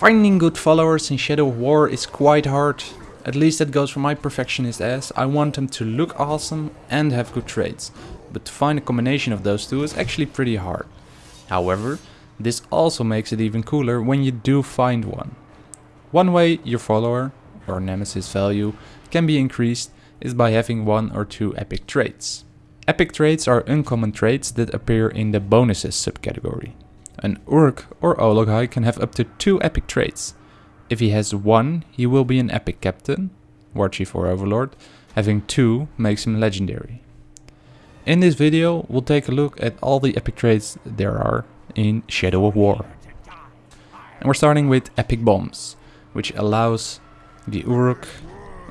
Finding good followers in Shadow War is quite hard. At least that goes for my perfectionist ass. I want them to look awesome and have good traits. But to find a combination of those two is actually pretty hard. However, this also makes it even cooler when you do find one. One way your follower, or nemesis value, can be increased is by having one or two epic traits. Epic traits are uncommon traits that appear in the bonuses subcategory. An Uruk or Olog-hai can have up to two epic traits. If he has one, he will be an epic captain, War Chief or Overlord. Having two makes him legendary. In this video, we'll take a look at all the epic traits there are in Shadow of War. And we're starting with Epic Bombs, which allows the Uruk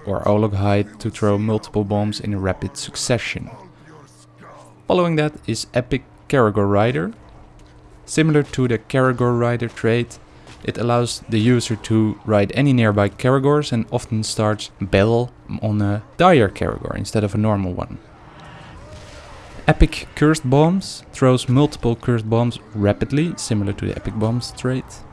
or Olog-hai to throw multiple bombs in rapid succession. Following that is Epic Caragor Rider. Similar to the Caragor Rider trait, it allows the user to ride any nearby Caragors and often starts battle on a dire Caragor instead of a normal one. Epic Cursed Bombs throws multiple cursed bombs rapidly, similar to the Epic Bombs trait.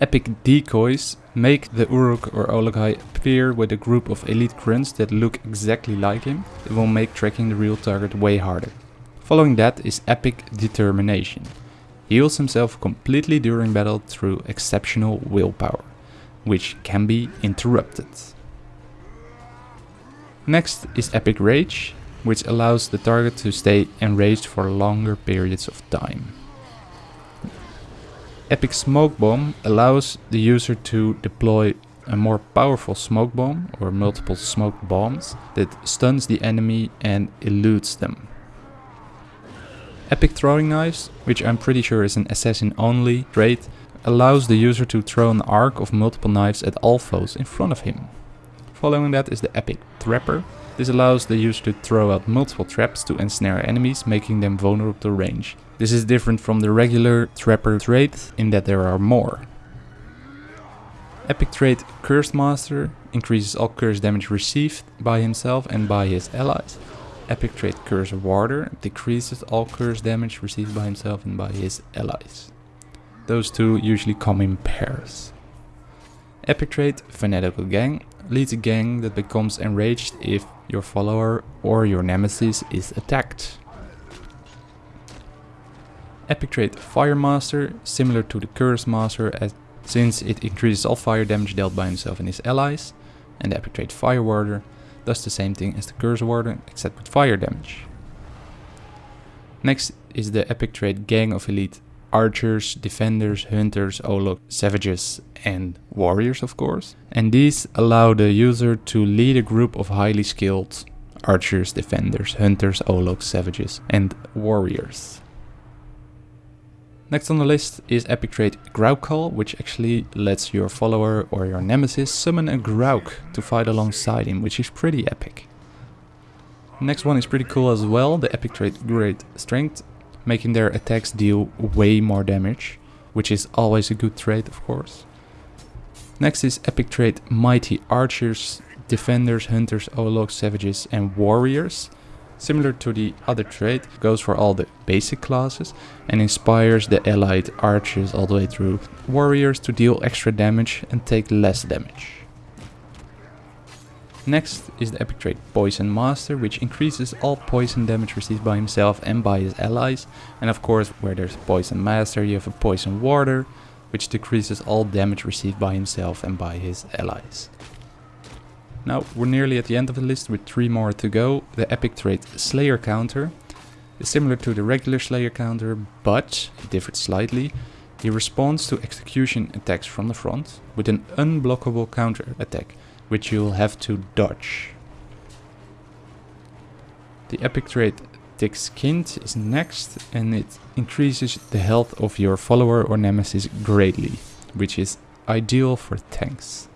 Epic Decoys make the Uruk or Olog-hai appear with a group of elite grunts that look exactly like him. It will make tracking the real target way harder. Following that is Epic Determination. He heals himself completely during battle through exceptional willpower, which can be interrupted. Next is Epic Rage, which allows the target to stay enraged for longer periods of time. Epic Smoke Bomb allows the user to deploy a more powerful smoke bomb or multiple smoke bombs that stuns the enemy and eludes them. Epic Throwing Knives, which I'm pretty sure is an assassin only trait, allows the user to throw an arc of multiple knives at all foes in front of him. Following that is the Epic Trapper. This allows the user to throw out multiple traps to ensnare enemies, making them vulnerable to range. This is different from the regular Trapper trait in that there are more. Epic trait Cursed Master increases all curse damage received by himself and by his allies. Epic trait Curse Warder decreases all curse damage received by himself and by his allies. Those two usually come in pairs. Epic trait Fanatical Gang leads a gang that becomes enraged if your follower or your nemesis is attacked. Epic trait Fire Master, similar to the Curse Master as, since it increases all fire damage dealt by himself and his allies. And the epic trait Fire Warder does the same thing as the Curse Warder except with fire damage. Next is the epic trait Gang of Elite archers, defenders, hunters, olog, savages and warriors of course. And these allow the user to lead a group of highly skilled archers, defenders, hunters, ologs, savages and warriors. Next on the list is epic trait Grauk which actually lets your follower or your nemesis summon a Grauk to fight alongside him, which is pretty epic. Next one is pretty cool as well, the epic trait Great Strength, making their attacks deal way more damage, which is always a good trait of course. Next is epic trait Mighty Archers, Defenders, Hunters, Ologs, Savages and Warriors. Similar to the other trait, goes for all the basic classes and inspires the allied archers all the way through warriors to deal extra damage and take less damage. Next is the epic trait Poison Master, which increases all poison damage received by himself and by his allies. And of course, where there's Poison Master, you have a Poison Warder, which decreases all damage received by himself and by his allies. Now, we're nearly at the end of the list with three more to go. The epic trait Slayer Counter is similar to the regular Slayer Counter, but it differs slightly. He responds to execution attacks from the front with an unblockable counter attack, which you'll have to dodge. The epic trait Thick Skinned is next and it increases the health of your follower or nemesis greatly, which is ideal for tanks.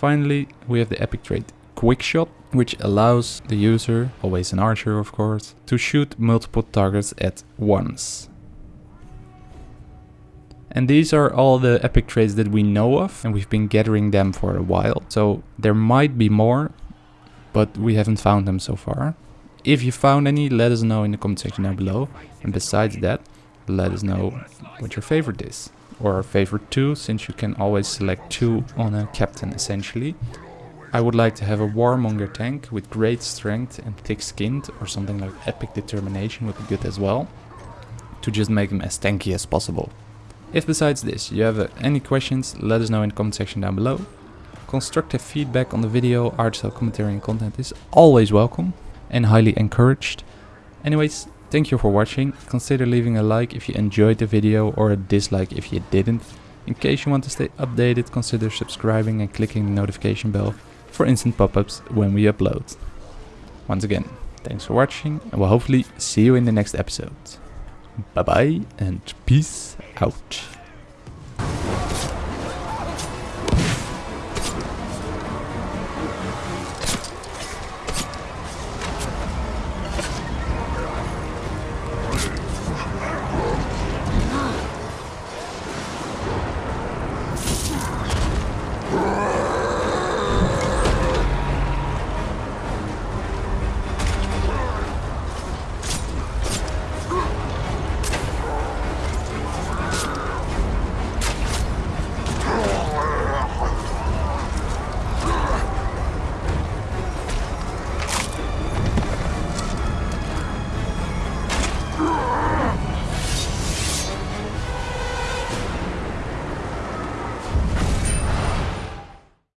Finally, we have the epic trait Quick Shot, which allows the user, always an archer of course, to shoot multiple targets at once. And these are all the epic traits that we know of, and we've been gathering them for a while. So there might be more, but we haven't found them so far. If you found any, let us know in the comment section down below. And besides that, let us know what your favorite is. Or favorite two, since you can always select two on a captain essentially. I would like to have a warmonger tank with great strength and thick skinned, or something like epic determination would be good as well, to just make him as tanky as possible. If besides this you have any questions, let us know in the comment section down below. Constructive feedback on the video, art style, commentary and content is always welcome and highly encouraged. Anyways, thank you for watching. Consider leaving a like if you enjoyed the video or a dislike if you didn't. In case you want to stay updated, consider subscribing and clicking the notification bell for instant pop-ups when we upload. Once again, thanks for watching and we'll hopefully see you in the next episode. Bye bye and peace out.